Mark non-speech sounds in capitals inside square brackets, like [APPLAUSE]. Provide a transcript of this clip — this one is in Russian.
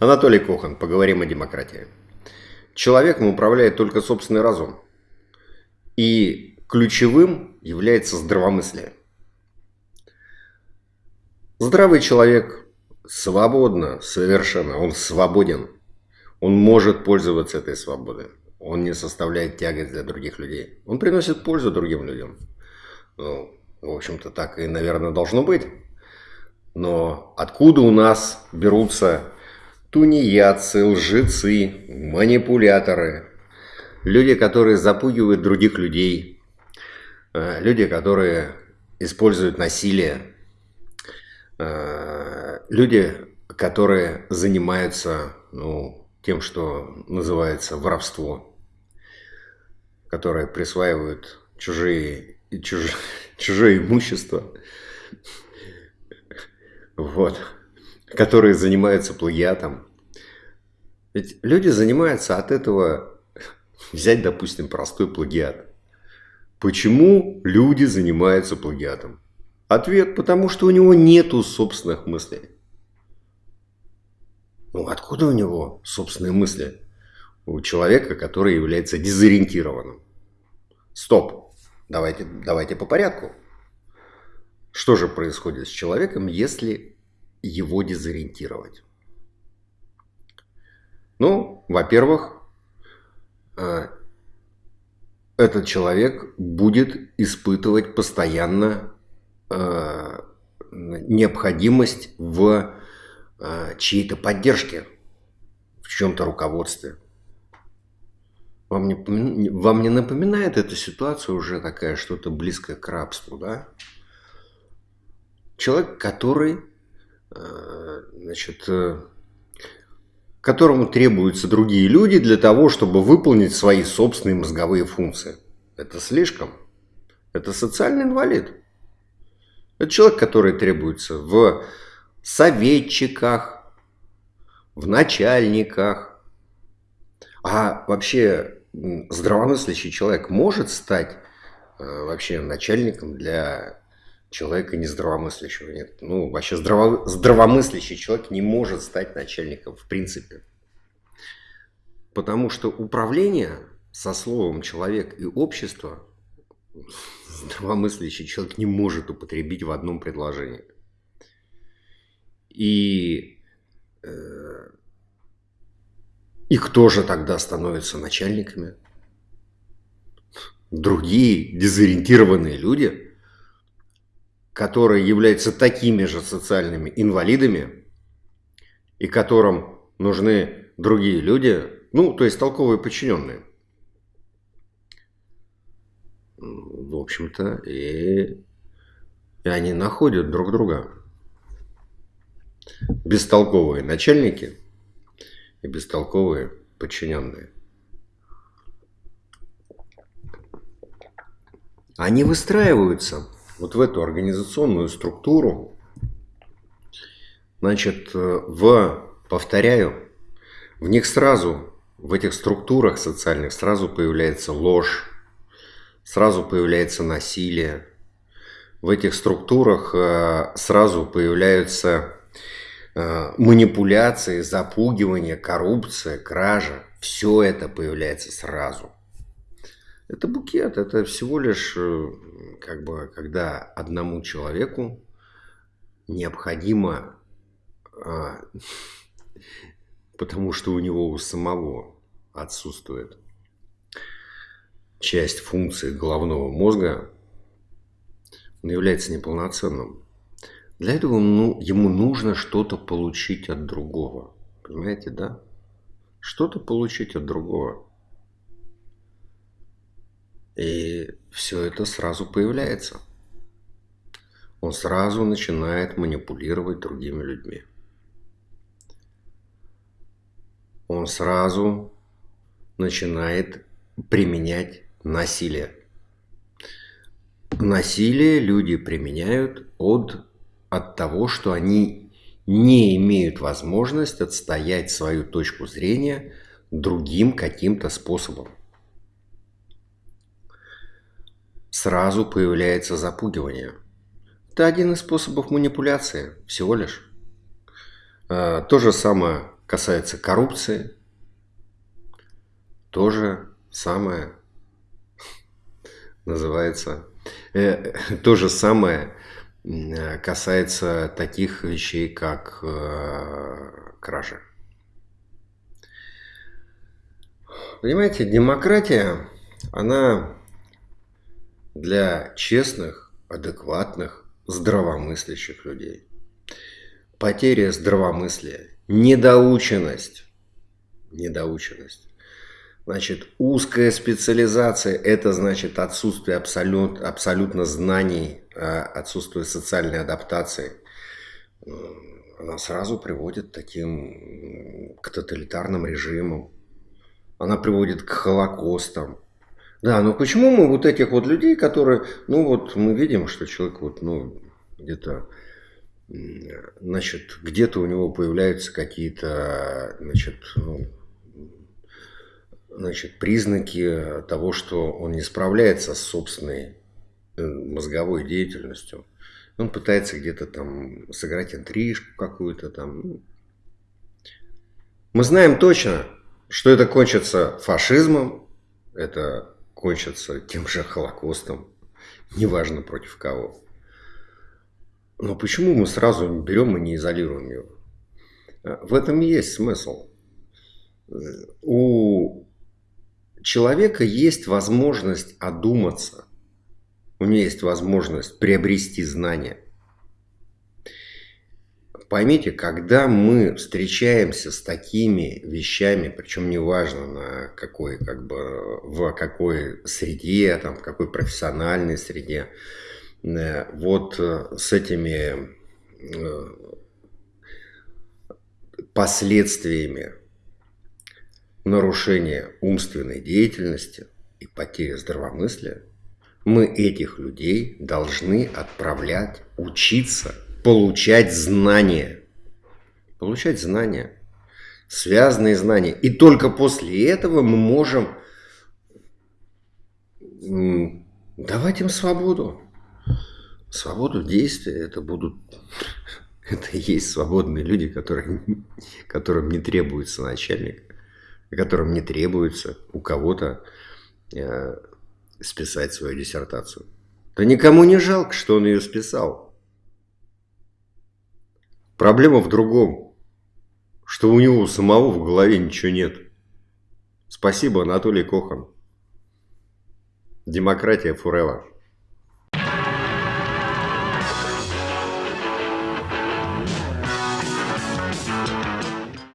Анатолий Кохан, поговорим о демократии. Человеком управляет только собственный разум. И ключевым является здравомыслие. Здравый человек свободно, совершенно, он свободен. Он может пользоваться этой свободой. Он не составляет тягость для других людей. Он приносит пользу другим людям. Ну, в общем-то, так и, наверное, должно быть. Но откуда у нас берутся тунеядцы, лжецы, манипуляторы, люди, которые запугивают других людей, э, люди, которые используют насилие, э, люди, которые занимаются ну, тем, что называется воровство, которые присваивают чужие, чуж, чужое имущество, вот. Которые занимаются плагиатом. Ведь люди занимаются от этого, взять, допустим, простой плагиат. Почему люди занимаются плагиатом? Ответ, потому что у него нету собственных мыслей. Ну, откуда у него собственные мысли? У человека, который является дезориентированным. Стоп. Давайте, давайте по порядку. Что же происходит с человеком, если его дезориентировать? Ну, во-первых, э, этот человек будет испытывать постоянно э, необходимость в э, чьей-то поддержке, в чем-то руководстве. Вам не, вам не напоминает эта ситуация уже такая, что-то близкое к рабству, да? Человек, который значит, которому требуются другие люди для того, чтобы выполнить свои собственные мозговые функции. Это слишком. Это социальный инвалид. Это человек, который требуется в советчиках, в начальниках. А вообще здравомыслящий человек может стать э, вообще начальником для человека нездравомыслящего нет. Ну, вообще здраво, здравомыслящий человек не может стать начальником в принципе. Потому что управление со словом «человек» и «общество» здравомыслящий человек не может употребить в одном предложении. И, э, и кто же тогда становится начальниками? Другие дезориентированные люди – которые являются такими же социальными инвалидами и которым нужны другие люди, ну, то есть толковые подчиненные. В общем-то, и, и они находят друг друга. Бестолковые начальники и бестолковые подчиненные. Они выстраиваются вот в эту организационную структуру, значит, э, в, повторяю, в них сразу, в этих структурах социальных сразу появляется ложь, сразу появляется насилие, в этих структурах э, сразу появляются э, манипуляции, запугивание, коррупция, кража. Все это появляется сразу. Это букет, это всего лишь, э, как бы, когда одному человеку необходимо, а, [LAUGHS] потому что у него у самого отсутствует часть функции головного мозга, он является неполноценным. Для этого ну, ему нужно что-то получить от другого. Понимаете, да? Что-то получить от другого. И все это сразу появляется. Он сразу начинает манипулировать другими людьми. Он сразу начинает применять насилие. Насилие люди применяют от, от того, что они не имеют возможность отстоять свою точку зрения другим каким-то способом. Сразу появляется запугивание. Это один из способов манипуляции, всего лишь. А, то же самое касается коррупции, тоже самое называется, э, то же самое касается таких вещей, как э, кража. Понимаете, демократия, она для честных, адекватных, здравомыслящих людей. Потеря здравомыслия, недоученность, недоученность. Значит, узкая специализация – это значит отсутствие абсолют, абсолютно знаний, а отсутствие социальной адаптации. Она сразу приводит таким, к тоталитарным режимам. Она приводит к холокостам, да, но почему мы вот этих вот людей, которые, ну вот мы видим, что человек вот, ну, где-то, значит, где-то у него появляются какие-то, значит, ну, значит, признаки того, что он не справляется с собственной э, мозговой деятельностью. Он пытается где-то там сыграть интрижку какую-то там. Мы знаем точно, что это кончится фашизмом, это кончится тем же Холокостом, неважно против кого. Но почему мы сразу берем и не изолируем его? В этом и есть смысл. У человека есть возможность одуматься, у него есть возможность приобрести знания – поймите, когда мы встречаемся с такими вещами, причем неважно на какой, как бы, в какой среде, там, в какой профессиональной среде, э, вот э, с этими э, последствиями нарушения умственной деятельности и потери здравомыслия, мы этих людей должны отправлять учиться – получать знания. Получать знания. Связанные знания. И только после этого мы можем давать им свободу. Свободу действия. Это будут... [LAUGHS] Это и есть свободные люди, которые, [LAUGHS] которым не требуется начальник, которым не требуется у кого-то э, списать свою диссертацию. Да никому не жалко, что он ее списал. Проблема в другом, что у него самого в голове ничего нет. Спасибо, Анатолий Кохан. Демократия forever.